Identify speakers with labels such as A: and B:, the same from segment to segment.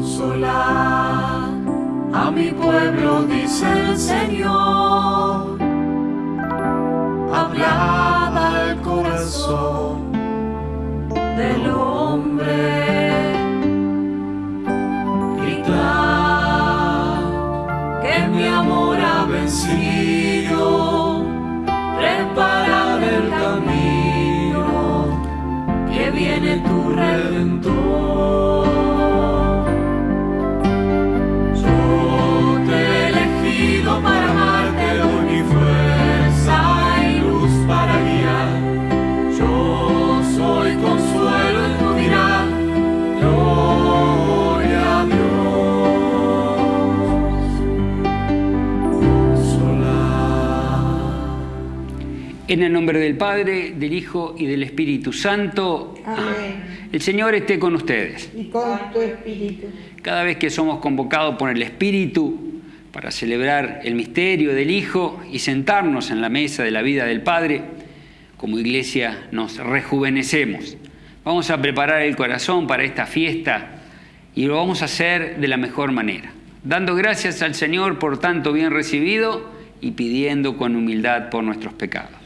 A: Consolar a mi pueblo, dice el Señor. En
B: el nombre del Padre, del Hijo y del Espíritu Santo.
C: Amén.
B: El Señor esté con ustedes.
C: Y con tu espíritu.
B: Cada vez que somos convocados por el Espíritu para celebrar el misterio del Hijo y sentarnos en la mesa de la vida del Padre, como iglesia nos rejuvenecemos. Vamos a preparar el corazón para esta fiesta y lo vamos a hacer de la mejor manera, dando gracias al Señor por tanto bien recibido y pidiendo con humildad por nuestros pecados.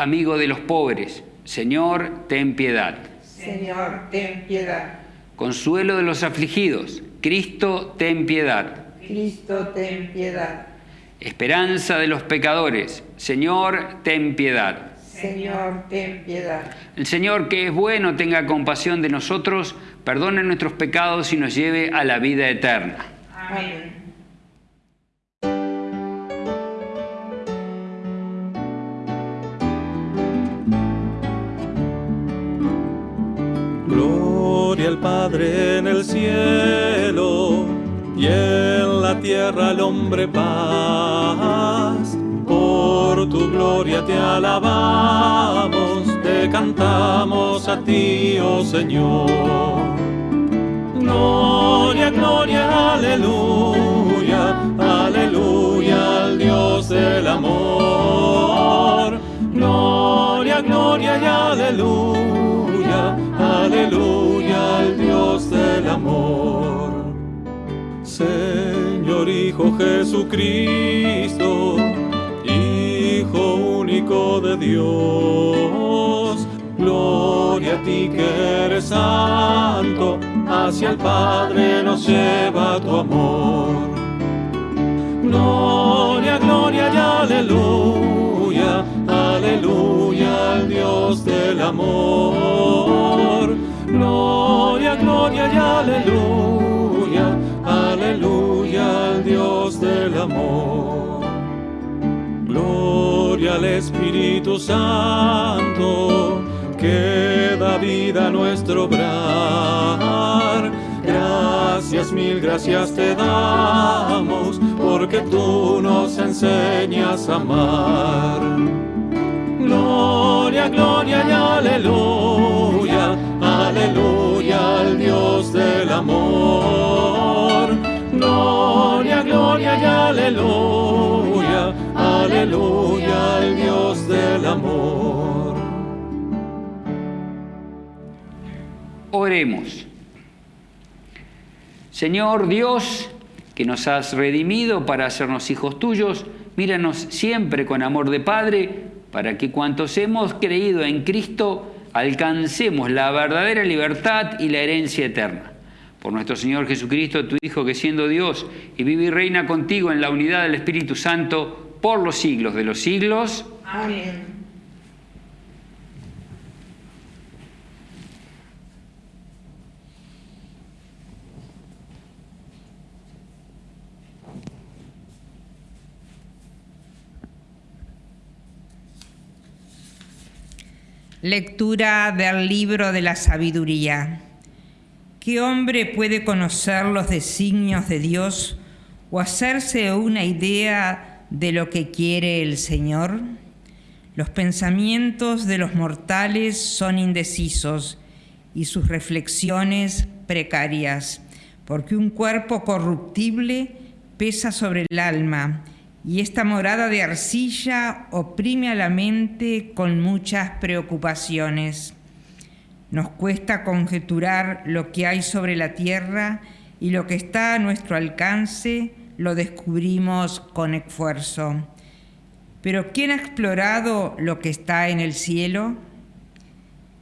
B: Amigo de los pobres, Señor, ten piedad.
C: Señor, ten piedad.
B: Consuelo de los afligidos, Cristo, ten piedad.
C: Cristo, ten piedad.
B: Esperanza de los pecadores, Señor, ten piedad.
C: Señor, ten piedad.
B: El Señor, que es bueno, tenga compasión de nosotros, perdone nuestros pecados y nos lleve a la vida eterna.
C: Amén.
D: Padre en el cielo y en la tierra al hombre paz. Por tu gloria te alabamos, te cantamos a ti, oh Señor. Gloria, gloria, aleluya, aleluya al Dios del amor. Gloria, gloria y aleluya, aleluya al Dios del amor. Señor Hijo Jesucristo, Hijo único de Dios, gloria a ti que eres santo, hacia el Padre nos lleva tu amor. Gloria, gloria y aleluya, aleluya al Dios del amor. Gloria, gloria y aleluya, aleluya al Dios del amor. Gloria al Espíritu Santo, que da vida a nuestro obrar. Gracias, mil gracias te damos, porque tú nos enseñas a amar. Gloria, gloria y aleluya, aleluya al Dios del amor.
B: Oremos. Señor Dios, que nos has redimido para hacernos hijos tuyos, míranos siempre con amor de Padre, para que cuantos hemos creído en Cristo alcancemos la verdadera libertad y la herencia eterna. Por nuestro Señor Jesucristo, tu Hijo, que siendo Dios y vive y reina contigo en la unidad del Espíritu Santo por los siglos de los siglos.
C: Amén.
E: Lectura del libro de la sabiduría. ¿Qué hombre puede conocer los designios de Dios o hacerse una idea de lo que quiere el Señor? Los pensamientos de los mortales son indecisos y sus reflexiones precarias, porque un cuerpo corruptible pesa sobre el alma y esta morada de arcilla oprime a la mente con muchas preocupaciones. Nos cuesta conjeturar lo que hay sobre la tierra y lo que está a nuestro alcance lo descubrimos con esfuerzo. Pero ¿quién ha explorado lo que está en el cielo?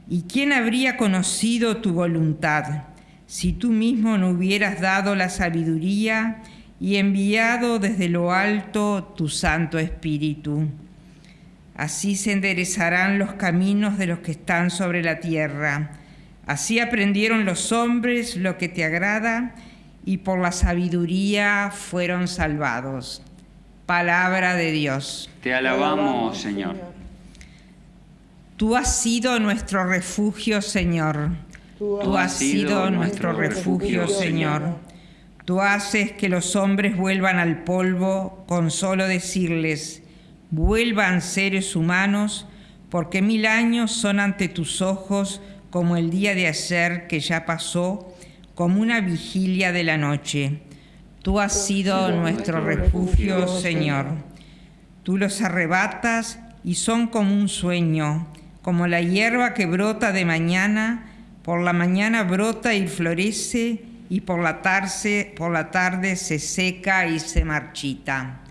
E: ¿Y quién habría conocido tu voluntad si tú mismo no hubieras dado la sabiduría y enviado desde lo alto tu Santo Espíritu? Así se enderezarán los caminos de los que están sobre la tierra. Así aprendieron los hombres lo que te agrada y por la sabiduría fueron salvados. Palabra de Dios.
B: Te alabamos, Señor.
E: Tú has sido nuestro refugio, Señor. Tú has sido nuestro refugio, Señor. Tú haces que los hombres vuelvan al polvo con solo decirles, vuelvan seres humanos, porque mil años son ante tus ojos como el día de ayer que ya pasó, como una vigilia de la noche. Tú has sido nuestro refugio, Señor. Tú los arrebatas y son como un sueño, como la hierba que brota de mañana, por la mañana brota y florece, y por la tarde, por la tarde se seca y se marchita.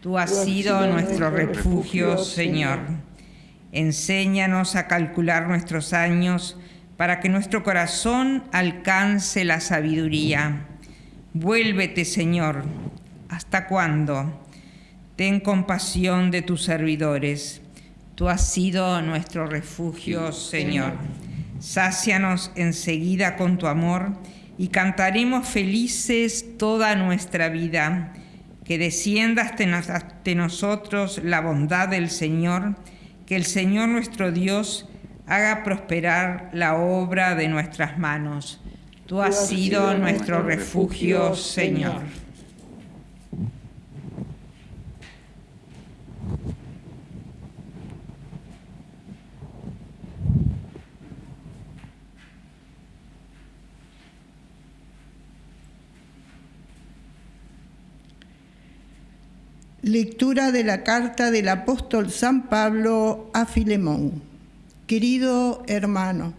E: Tú has sido nuestro refugio, Señor. Enséñanos a calcular nuestros años para que nuestro corazón alcance la sabiduría. Vuélvete, Señor. ¿Hasta cuándo? Ten compasión de tus servidores. Tú has sido nuestro refugio, Señor. Sácianos enseguida con tu amor y cantaremos felices toda nuestra vida. Que descienda hasta nosotros la bondad del Señor, que el Señor nuestro Dios haga prosperar la obra de nuestras manos. Tú has sido nuestro refugio, Señor.
F: Lectura de la carta del apóstol San Pablo a Filemón. Querido hermano,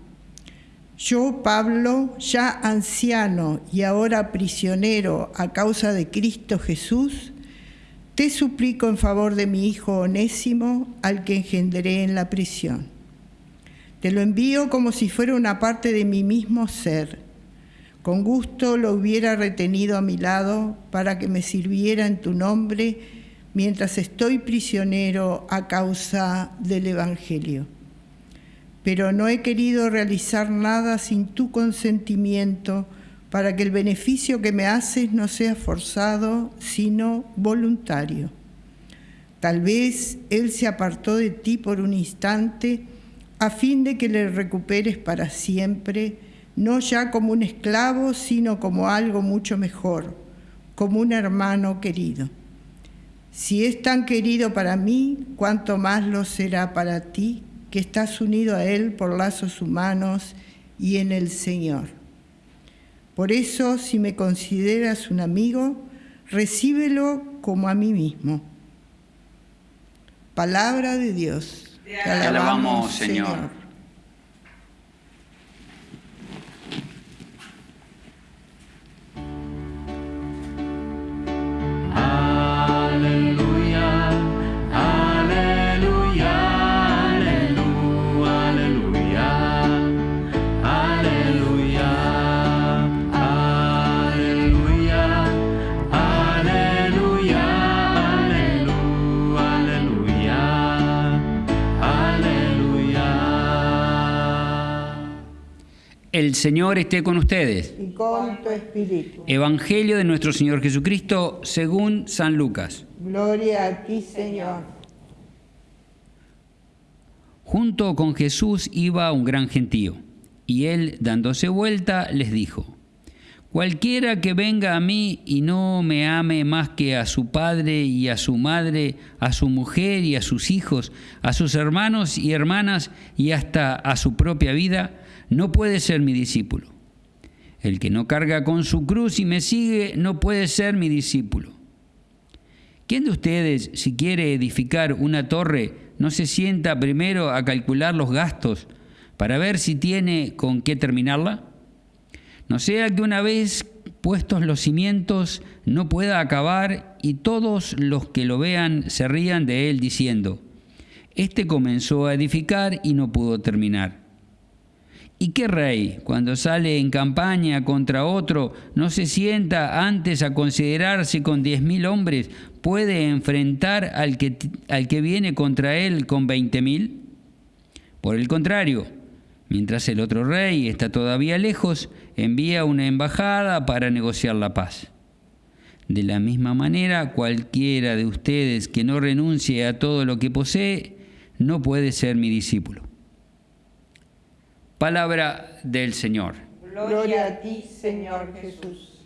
F: yo, Pablo, ya anciano y ahora prisionero a causa de Cristo Jesús, te suplico en favor de mi hijo Onésimo, al que engendré en la prisión. Te lo envío como si fuera una parte de mi mismo ser. Con gusto lo hubiera retenido a mi lado para que me sirviera en tu nombre mientras estoy prisionero a causa del Evangelio. Pero no he querido realizar nada sin tu consentimiento para que el beneficio que me haces no sea forzado, sino voluntario. Tal vez Él se apartó de ti por un instante a fin de que le recuperes para siempre, no ya como un esclavo, sino como algo mucho mejor, como un hermano querido. Si es tan querido para mí, cuánto más lo será para ti, que estás unido a Él por lazos humanos y en el Señor. Por eso, si me consideras un amigo, recíbelo como a mí mismo. Palabra de Dios.
B: Te alabamos, Señor. El Señor esté con ustedes.
C: Y con tu espíritu.
B: Evangelio de nuestro Señor Jesucristo según San Lucas.
C: Gloria a ti, Señor.
B: Junto con Jesús iba un gran gentío, y él, dándose vuelta, les dijo, Cualquiera que venga a mí y no me ame más que a su padre y a su madre, a su mujer y a sus hijos, a sus hermanos y hermanas y hasta a su propia vida, no puede ser mi discípulo. El que no carga con su cruz y me sigue no puede ser mi discípulo. ¿Quién de ustedes, si quiere edificar una torre, no se sienta primero a calcular los gastos para ver si tiene con qué terminarla? No sea que una vez puestos los cimientos no pueda acabar y todos los que lo vean se rían de él diciendo, este comenzó a edificar y no pudo terminar. ¿Y qué rey, cuando sale en campaña contra otro, no se sienta antes a considerarse con diez mil hombres, puede enfrentar al que, al que viene contra él con veinte mil? Por el contrario, mientras el otro rey está todavía lejos, envía una embajada para negociar la paz. De la misma manera, cualquiera de ustedes que no renuncie a todo lo que posee, no puede ser mi discípulo. Palabra del Señor.
C: Gloria a ti, Señor Jesús.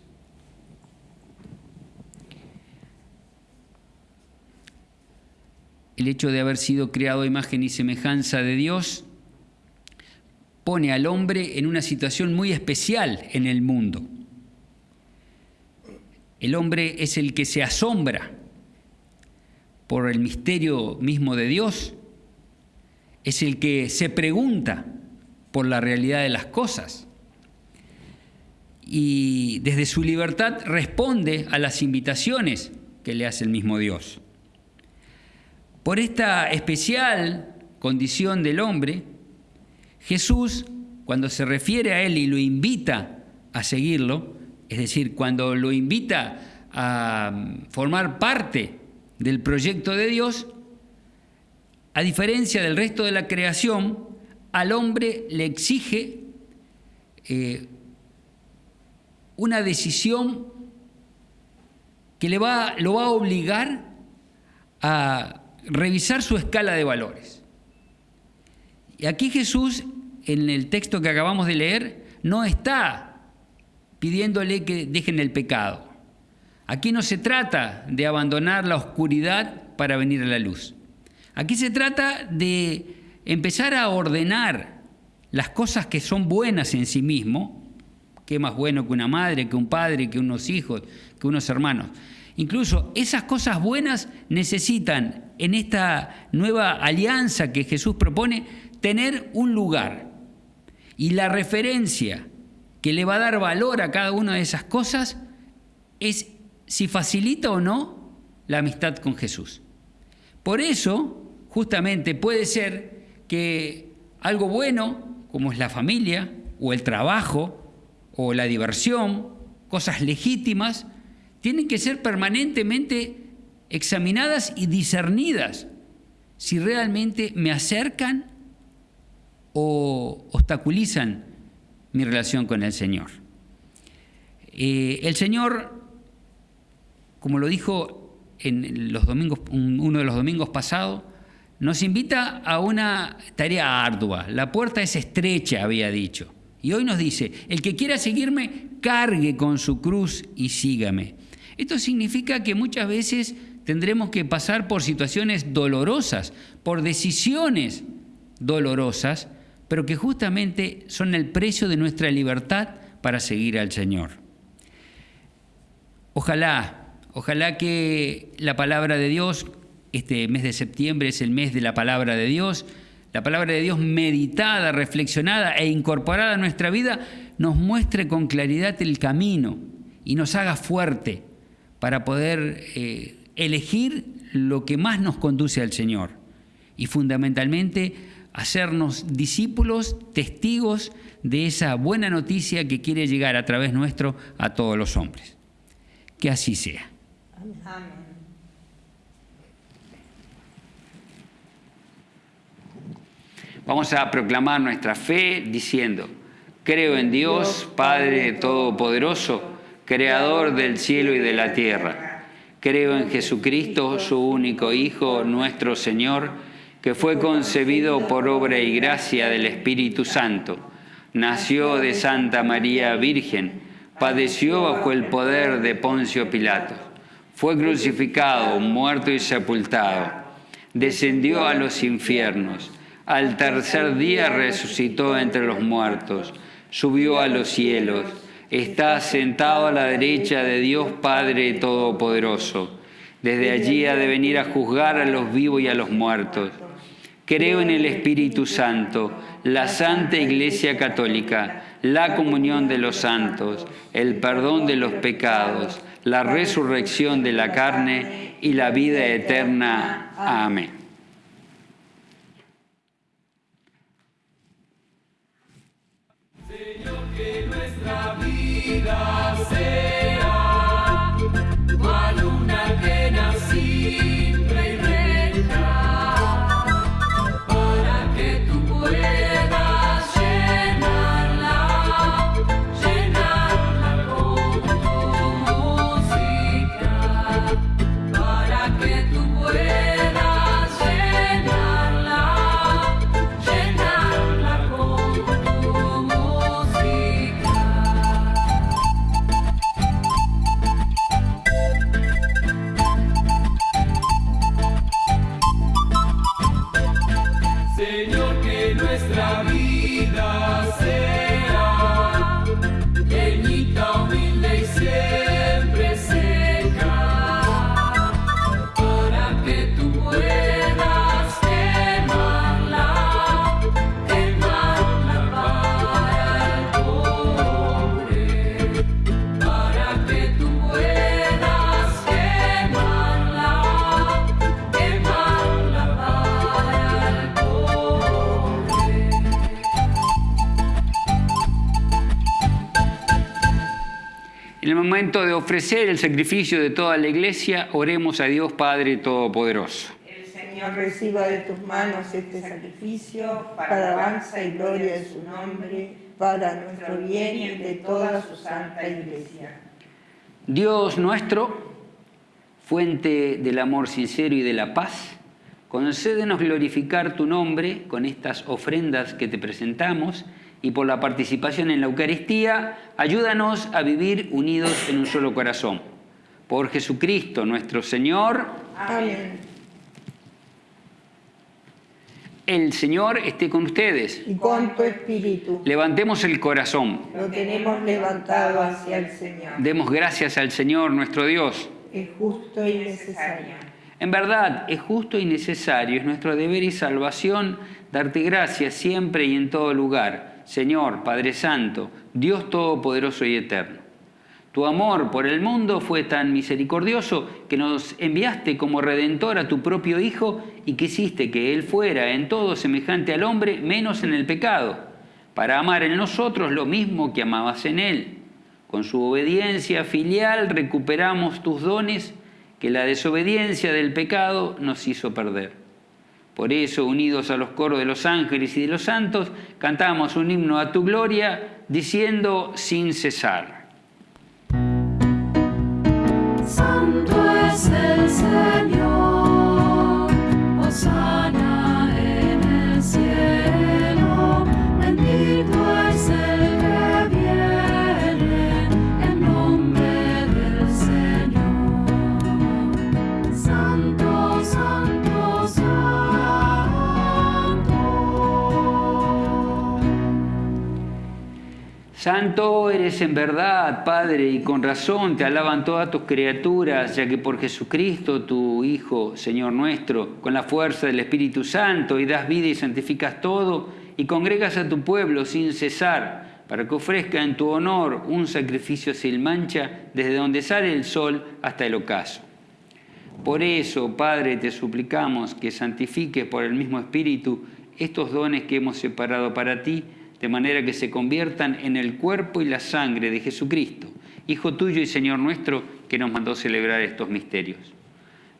B: El hecho de haber sido creado a imagen y semejanza de Dios pone al hombre en una situación muy especial en el mundo. El hombre es el que se asombra por el misterio mismo de Dios, es el que se pregunta por la realidad de las cosas y desde su libertad responde a las invitaciones que le hace el mismo Dios. Por esta especial condición del hombre, Jesús, cuando se refiere a él y lo invita a seguirlo, es decir, cuando lo invita a formar parte del proyecto de Dios, a diferencia del resto de la creación, al hombre le exige eh, una decisión que le va, lo va a obligar a revisar su escala de valores. Y aquí Jesús, en el texto que acabamos de leer, no está pidiéndole que dejen el pecado. Aquí no se trata de abandonar la oscuridad para venir a la luz. Aquí se trata de empezar a ordenar las cosas que son buenas en sí mismo, qué más bueno que una madre, que un padre, que unos hijos, que unos hermanos. Incluso esas cosas buenas necesitan en esta nueva alianza que Jesús propone tener un lugar. Y la referencia que le va a dar valor a cada una de esas cosas es si facilita o no la amistad con Jesús. Por eso, justamente puede ser que algo bueno, como es la familia, o el trabajo, o la diversión, cosas legítimas, tienen que ser permanentemente examinadas y discernidas si realmente me acercan o obstaculizan mi relación con el Señor. Eh, el Señor, como lo dijo en los domingos, uno de los domingos pasados, nos invita a una tarea ardua. La puerta es estrecha, había dicho. Y hoy nos dice, el que quiera seguirme, cargue con su cruz y sígame. Esto significa que muchas veces tendremos que pasar por situaciones dolorosas, por decisiones dolorosas, pero que justamente son el precio de nuestra libertad para seguir al Señor. Ojalá, ojalá que la palabra de Dios este mes de septiembre es el mes de la palabra de Dios. La palabra de Dios meditada, reflexionada e incorporada a nuestra vida nos muestre con claridad el camino y nos haga fuerte para poder eh, elegir lo que más nos conduce al Señor y fundamentalmente hacernos discípulos, testigos de esa buena noticia que quiere llegar a través nuestro a todos los hombres. Que así sea. Amén. Vamos a proclamar nuestra fe diciendo, creo en Dios, Padre Todopoderoso, Creador del cielo y de la tierra. Creo en Jesucristo, su único Hijo, nuestro Señor, que fue concebido por obra y gracia del Espíritu Santo. Nació de Santa María Virgen, padeció bajo el poder de Poncio Pilato. Fue crucificado, muerto y sepultado. Descendió a los infiernos al tercer día resucitó entre los muertos, subió a los cielos, está sentado a la derecha de Dios Padre Todopoderoso. Desde allí ha de venir a juzgar a los vivos y a los muertos. Creo en el Espíritu Santo, la Santa Iglesia Católica, la comunión de los santos, el perdón de los pecados, la resurrección de la carne y la vida eterna. Amén.
A: Señor, que nuestra vida sea
B: de ofrecer el sacrificio de toda la iglesia, oremos a Dios Padre Todopoderoso.
C: El Señor reciba de tus manos este sacrificio para alabanza y gloria de su nombre, para nuestro bien y de toda su santa iglesia.
B: Dios nuestro, fuente del amor sincero y de la paz, concédenos glorificar tu nombre con estas ofrendas que te presentamos y por la participación en la Eucaristía, ayúdanos a vivir unidos en un solo corazón. Por Jesucristo nuestro Señor.
C: Amén.
B: El Señor esté con ustedes.
C: Y con tu espíritu.
B: Levantemos el corazón.
C: Lo tenemos levantado hacia el Señor.
B: Demos gracias al Señor nuestro Dios.
C: Es justo y necesario.
B: En verdad, es justo y necesario, es nuestro deber y salvación darte gracias siempre y en todo lugar Señor, Padre Santo, Dios Todopoderoso y Eterno. Tu amor por el mundo fue tan misericordioso que nos enviaste como redentor a tu propio Hijo y quisiste que Él fuera en todo semejante al hombre, menos en el pecado, para amar en nosotros lo mismo que amabas en Él. Con su obediencia filial recuperamos tus dones que la desobediencia del pecado nos hizo perder. Por eso, unidos a los coros de los ángeles y de los santos, cantamos un himno a tu gloria, diciendo sin cesar.
A: Santo es el Señor, Santo
B: eres en verdad, Padre, y con razón te alaban todas tus criaturas, ya que por Jesucristo, tu Hijo, Señor nuestro, con la fuerza del Espíritu Santo, y das vida y santificas todo, y congregas a tu pueblo sin cesar, para que ofrezca en tu honor un sacrificio sin mancha, desde donde sale el sol hasta el ocaso. Por eso, Padre, te suplicamos que santifiques por el mismo Espíritu estos dones que hemos separado para ti, de manera que se conviertan en el cuerpo y la sangre de Jesucristo, Hijo tuyo y Señor nuestro, que nos mandó celebrar estos misterios.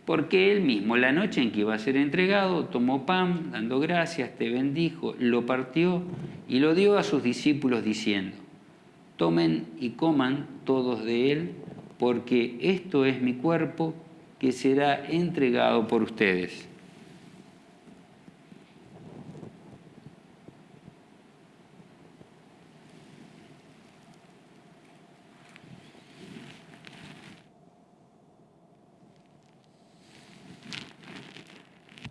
B: Porque Él mismo, la noche en que iba a ser entregado, tomó pan, dando gracias, te bendijo, lo partió y lo dio a sus discípulos diciendo, tomen y coman todos de Él, porque esto es mi cuerpo que será entregado por ustedes.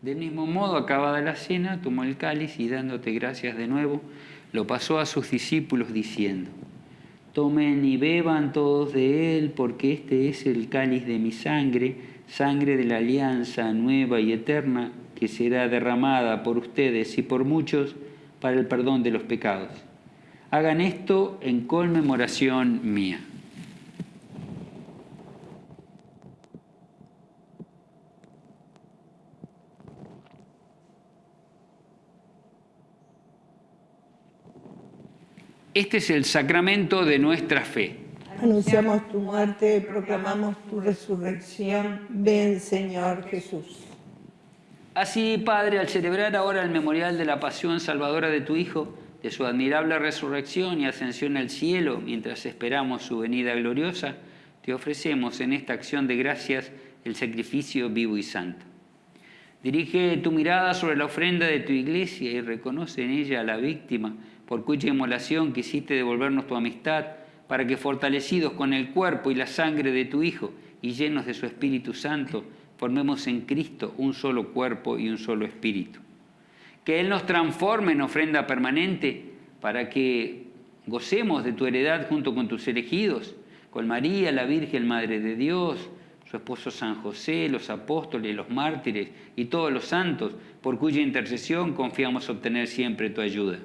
B: Del mismo modo, acabada la cena, tomó el cáliz y dándote gracias de nuevo, lo pasó a sus discípulos diciendo, tomen y beban todos de él, porque este es el cáliz de mi sangre, sangre de la alianza nueva y eterna, que será derramada por ustedes y por muchos para el perdón de los pecados. Hagan esto en conmemoración mía. Este es el sacramento de nuestra fe.
A: Anunciamos tu muerte, proclamamos tu resurrección. Ven, Señor Jesús.
B: Así, Padre, al celebrar ahora el memorial de la pasión salvadora de tu Hijo, de su admirable resurrección y ascensión al cielo, mientras esperamos su venida gloriosa, te ofrecemos en esta acción de gracias el sacrificio vivo y santo. Dirige tu mirada sobre la ofrenda de tu iglesia y reconoce en ella a la víctima por cuya inmolación quisiste devolvernos tu amistad, para que fortalecidos con el cuerpo y la sangre de tu Hijo y llenos de su Espíritu Santo, formemos en Cristo un solo cuerpo y un solo espíritu. Que Él nos transforme en ofrenda permanente para que gocemos de tu heredad junto con tus elegidos, con María, la Virgen Madre de Dios, su esposo San José, los apóstoles, los mártires y todos los santos, por cuya intercesión confiamos obtener siempre tu ayuda.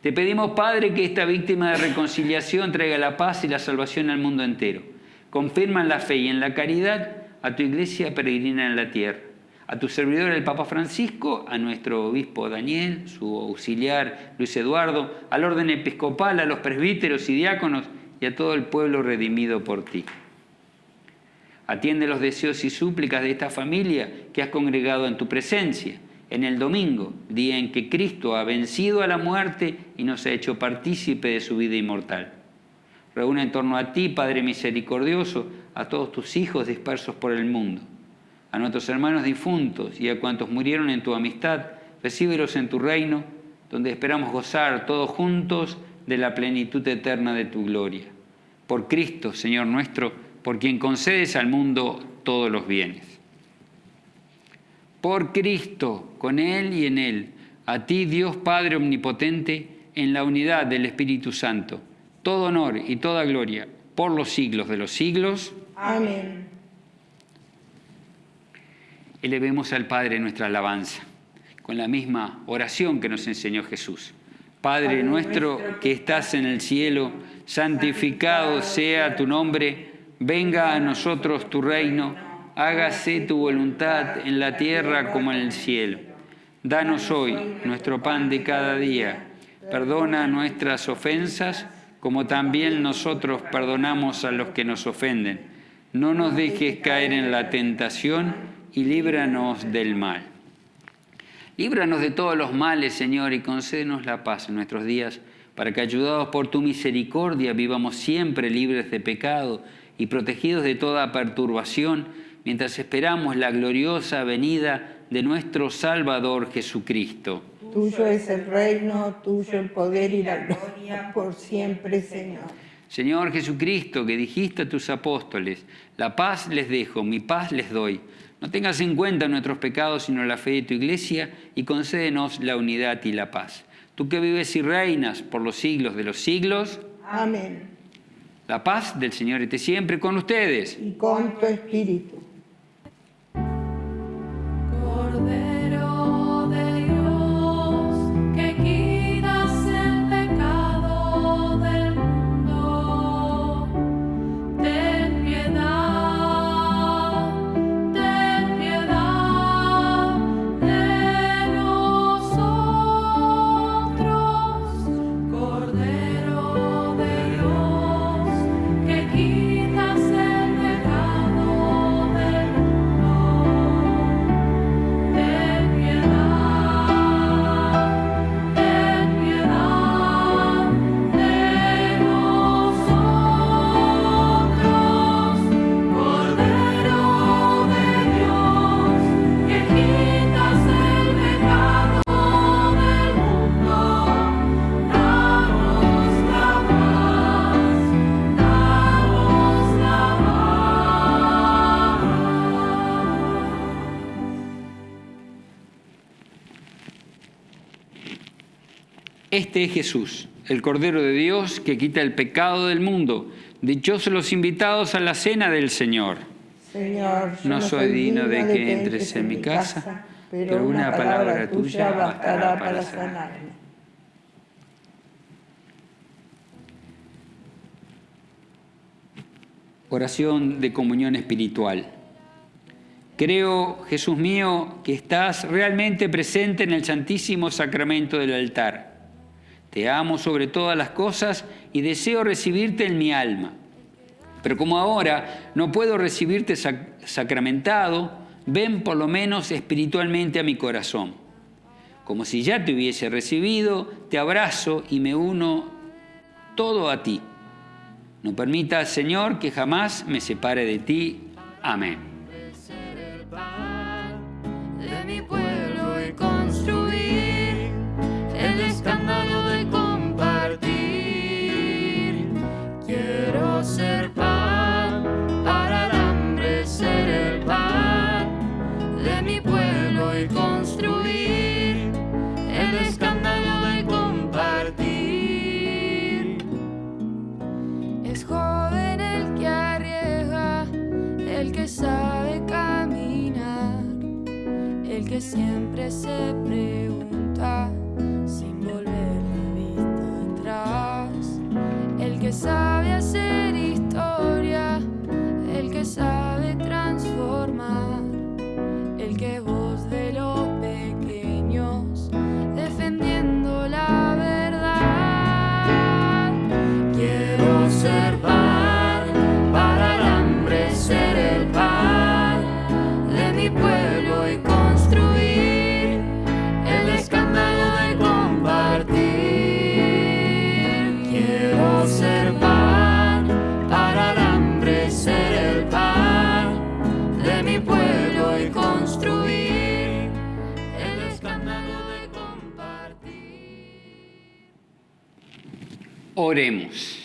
B: Te pedimos, Padre, que esta víctima de reconciliación traiga la paz y la salvación al mundo entero. Confirma en la fe y en la caridad a tu iglesia peregrina en la tierra, a tu servidor el Papa Francisco, a nuestro obispo Daniel, su auxiliar Luis Eduardo, al orden episcopal, a los presbíteros y diáconos y a todo el pueblo redimido por ti. Atiende los deseos y súplicas de esta familia que has congregado en tu presencia en el domingo, día en que Cristo ha vencido a la muerte y nos ha hecho partícipe de su vida inmortal. Reúne en torno a ti, Padre misericordioso, a todos tus hijos dispersos por el mundo, a nuestros hermanos difuntos y a cuantos murieron en tu amistad, recíbelos en tu reino, donde esperamos gozar todos juntos de la plenitud eterna de tu gloria. Por Cristo, Señor nuestro, por quien concedes al mundo todos los bienes por Cristo, con Él y en Él, a ti Dios Padre Omnipotente, en la unidad del Espíritu Santo, todo honor y toda gloria por los siglos de los siglos.
A: Amén.
B: Elevemos al Padre nuestra alabanza, con la misma oración que nos enseñó Jesús. Padre nuestro que estás en el cielo, santificado sea tu nombre, venga a nosotros tu reino hágase tu voluntad en la tierra como en el cielo. Danos hoy nuestro pan de cada día. Perdona nuestras ofensas como también nosotros perdonamos a los que nos ofenden. No nos dejes caer en la tentación y líbranos del mal. Líbranos de todos los males, Señor, y concédenos la paz en nuestros días, para que, ayudados por tu misericordia, vivamos siempre libres de pecado y protegidos de toda perturbación mientras esperamos la gloriosa venida de nuestro Salvador Jesucristo.
A: Tuyo es el reino, tuyo el poder y la gloria por siempre, Señor.
B: Señor Jesucristo, que dijiste a tus apóstoles, la paz les dejo, mi paz les doy. No tengas en cuenta nuestros pecados, sino la fe de tu iglesia, y concédenos la unidad y la paz. Tú que vives y reinas por los siglos de los siglos.
A: Amén.
B: La paz del Señor esté siempre con ustedes.
A: Y con tu espíritu.
B: Este es Jesús, el Cordero de Dios que quita el pecado del mundo. Dichosos los invitados a la cena del Señor.
C: Señor,
B: No soy digno de que entres en mi casa, pero una palabra tuya bastará para sanarme. Oración de comunión espiritual. Creo, Jesús mío, que estás realmente presente en el Santísimo Sacramento del altar. Te amo sobre todas las cosas y deseo recibirte en mi alma. Pero como ahora no puedo recibirte sacramentado, ven por lo menos espiritualmente a mi corazón. Como si ya te hubiese recibido, te abrazo y me uno todo a ti. No permitas, Señor, que jamás me separe de ti. Amén.
A: El que sabe caminar, el que siempre se pregunta sin volver la vista atrás, el que sabe
B: Oremos.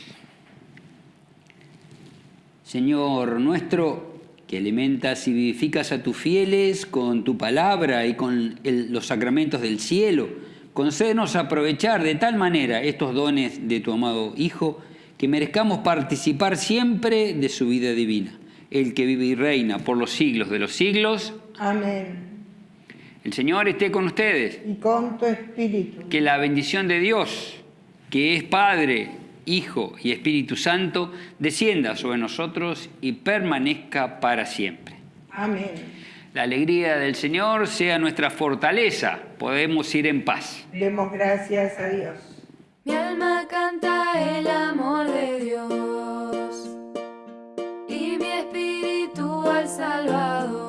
B: Señor nuestro, que alimentas y vivificas a tus fieles con tu palabra y con el- los sacramentos del cielo, concédenos aprovechar de tal manera estos dones de tu amado Hijo, que merezcamos participar siempre de su vida divina, el que vive y reina por los siglos de los siglos.
C: Amén.
B: El Señor esté con ustedes.
C: Y con tu espíritu.
B: Que la bendición de Dios, que es Padre, Hijo y Espíritu Santo, descienda sobre nosotros y permanezca para siempre.
C: Amén.
B: La alegría del Señor sea nuestra fortaleza. Podemos ir en paz.
C: Demos gracias a Dios.
A: Mi alma canta el amor de Dios y mi espíritu al Salvador,